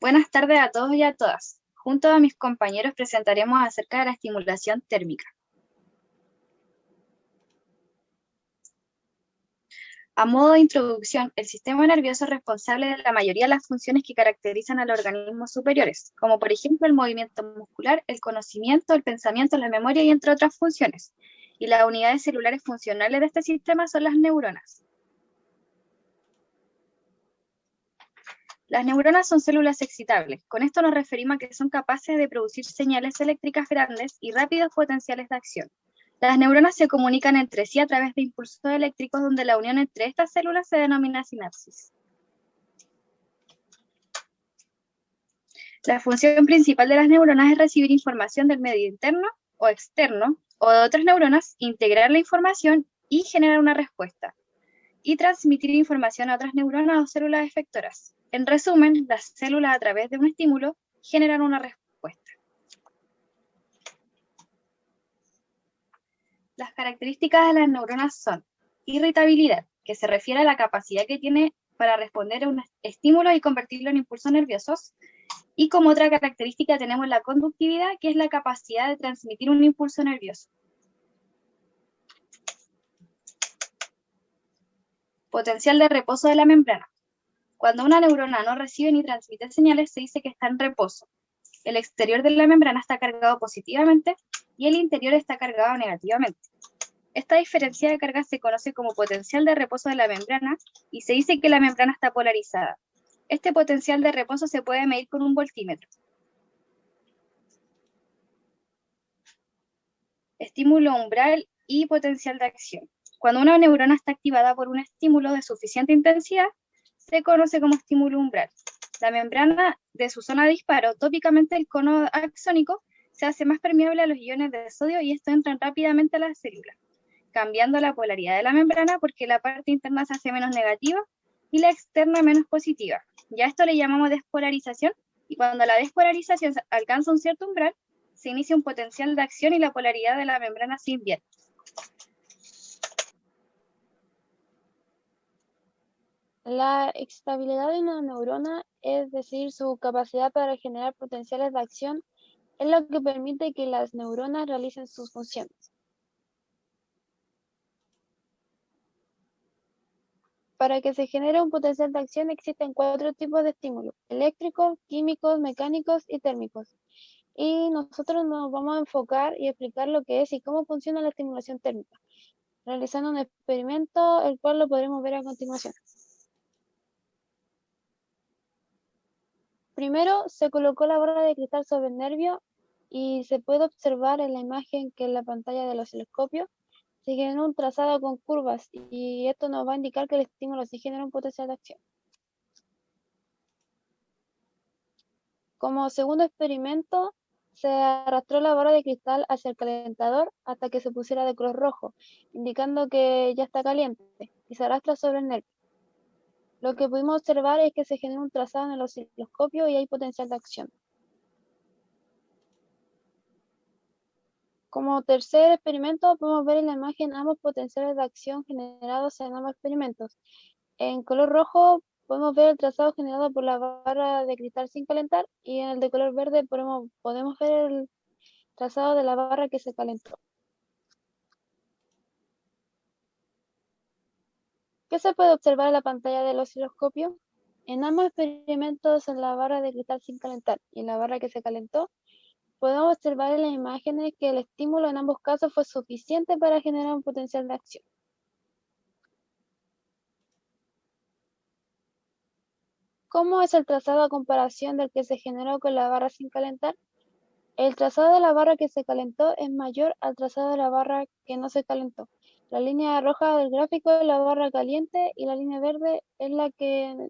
Buenas tardes a todos y a todas. Junto a mis compañeros presentaremos acerca de la estimulación térmica. A modo de introducción, el sistema nervioso es responsable de la mayoría de las funciones que caracterizan a los organismos superiores, como por ejemplo el movimiento muscular, el conocimiento, el pensamiento, la memoria y entre otras funciones. Y las unidades celulares funcionales de este sistema son las neuronas. Las neuronas son células excitables. Con esto nos referimos a que son capaces de producir señales eléctricas grandes y rápidos potenciales de acción. Las neuronas se comunican entre sí a través de impulsos eléctricos donde la unión entre estas células se denomina sinapsis. La función principal de las neuronas es recibir información del medio interno o externo o de otras neuronas, integrar la información y generar una respuesta, y transmitir información a otras neuronas o células efectoras. En resumen, las células a través de un estímulo generan una respuesta. Las características de las neuronas son irritabilidad, que se refiere a la capacidad que tiene para responder a un estímulo y convertirlo en impulsos nerviosos. Y como otra característica tenemos la conductividad, que es la capacidad de transmitir un impulso nervioso. Potencial de reposo de la membrana. Cuando una neurona no recibe ni transmite señales, se dice que está en reposo. El exterior de la membrana está cargado positivamente y el interior está cargado negativamente. Esta diferencia de carga se conoce como potencial de reposo de la membrana y se dice que la membrana está polarizada. Este potencial de reposo se puede medir con un voltímetro. Estímulo umbral y potencial de acción. Cuando una neurona está activada por un estímulo de suficiente intensidad, se conoce como estímulo umbral. La membrana de su zona de disparo, tópicamente el cono axónico, se hace más permeable a los iones de sodio y esto entra rápidamente a la célula, cambiando la polaridad de la membrana porque la parte interna se hace menos negativa y la externa menos positiva. Ya esto le llamamos despolarización y cuando la despolarización alcanza un cierto umbral, se inicia un potencial de acción y la polaridad de la membrana se invierte. La excitabilidad de una neurona, es decir, su capacidad para generar potenciales de acción, es lo que permite que las neuronas realicen sus funciones. Para que se genere un potencial de acción existen cuatro tipos de estímulos, eléctricos, químicos, mecánicos y térmicos. Y nosotros nos vamos a enfocar y explicar lo que es y cómo funciona la estimulación térmica, realizando un experimento el cual lo podremos ver a continuación. Primero se colocó la barra de cristal sobre el nervio y se puede observar en la imagen que en la pantalla del osciloscopio se generó un trazado con curvas y esto nos va a indicar que el estímulo sí genera un potencial de acción. Como segundo experimento, se arrastró la barra de cristal hacia el calentador hasta que se pusiera de color rojo, indicando que ya está caliente, y se arrastra sobre el nervio. Lo que pudimos observar es que se genera un trazado en el osciloscopio y hay potencial de acción. Como tercer experimento, podemos ver en la imagen ambos potenciales de acción generados en ambos experimentos. En color rojo podemos ver el trazado generado por la barra de cristal sin calentar y en el de color verde podemos, podemos ver el trazado de la barra que se calentó. ¿Qué se puede observar en la pantalla del osciloscopio? En ambos experimentos, en la barra de cristal sin calentar y en la barra que se calentó, podemos observar en las imágenes que el estímulo en ambos casos fue suficiente para generar un potencial de acción. ¿Cómo es el trazado a comparación del que se generó con la barra sin calentar? El trazado de la barra que se calentó es mayor al trazado de la barra que no se calentó. La línea roja del gráfico es la barra caliente y la línea verde es la que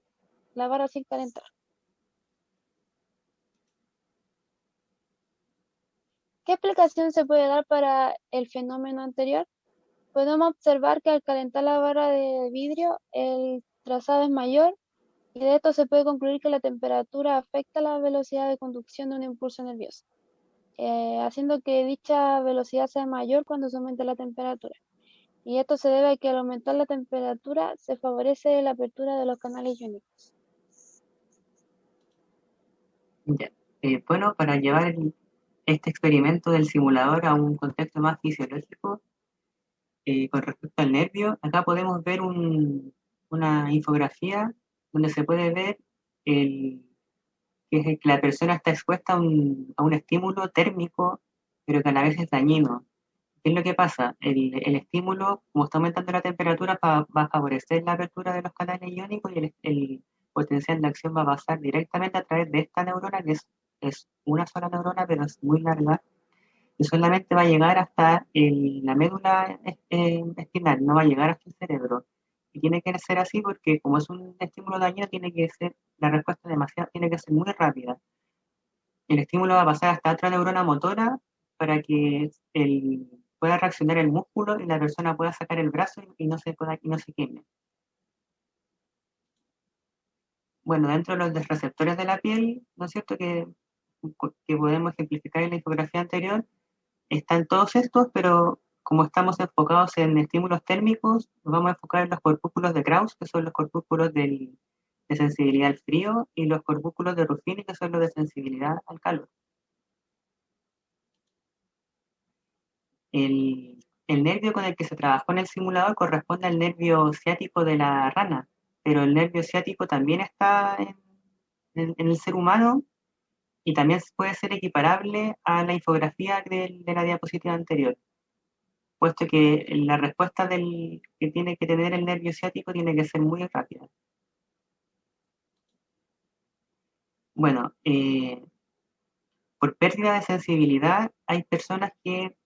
la barra sin calentar. ¿Qué explicación se puede dar para el fenómeno anterior? Podemos observar que al calentar la barra de vidrio el trazado es mayor y de esto se puede concluir que la temperatura afecta la velocidad de conducción de un impulso nervioso, eh, haciendo que dicha velocidad sea mayor cuando se aumenta la temperatura y esto se debe a que al aumentar la temperatura se favorece la apertura de los canales iónicos. Eh, bueno, para llevar este experimento del simulador a un contexto más fisiológico, eh, con respecto al nervio, acá podemos ver una infografía donde se puede ver el, que, la persona está expuesta a un, a un, estímulo térmico, pero que a la vez es dañino. ¿Qué es lo que pasa? El, el estímulo, como está aumentando la temperatura, va, va, a favorecer la apertura de los canales iónicos y el, el, potencial de acción va a pasar directamente a través de esta neurona, que es, es una sola neurona, pero es muy larga, y solamente va a llegar hasta el, la médula eh, espinal, no va a llegar hasta el cerebro. Y tiene que ser así porque como es un estímulo dañino, tiene que ser, la respuesta demasiado, tiene que ser muy rápida. El estímulo va a pasar hasta otra neurona motora para que el, pueda reaccionar el músculo y la persona pueda sacar el brazo y no se, pueda, y no se queme. Bueno, dentro de los receptores de la piel, ¿no es cierto? Que, que podemos ejemplificar en la infografía anterior, están todos estos, pero como estamos enfocados en estímulos térmicos, nos vamos a enfocar en los corpúsculos de Krauss, que son los corpúsculos de sensibilidad al frío, y los corpúsculos de Ruffini, que son los de sensibilidad al calor. El, el, nervio con el que se trabajó en el simulador corresponde al nervio ciático de la rana, pero el nervio ciático también está en, en, el ser humano y también puede ser equiparable a la infografía de, de la diapositiva anterior, puesto que la respuesta del, que tiene que tener el nervio ciático tiene que ser muy rápida. Bueno, eh, por pérdida de sensibilidad hay personas que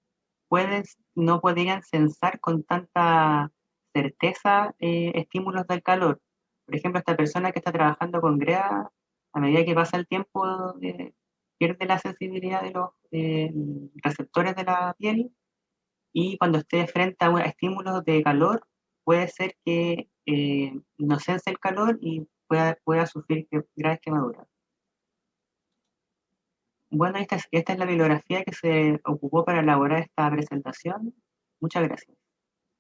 pueden, no podrían sensar con tanta certeza eh, estímulos del calor. Por ejemplo, esta persona que está trabajando con GREA a medida que pasa el tiempo, eh, pierde la sensibilidad de los eh, receptores de la piel y cuando esté frente a estímulos de calor, puede ser que no sense el calor y pueda, pueda sufrir graves quemaduras. Bueno, esta es, esta es la bibliografía que se ocupó para elaborar esta presentación. Muchas gracias.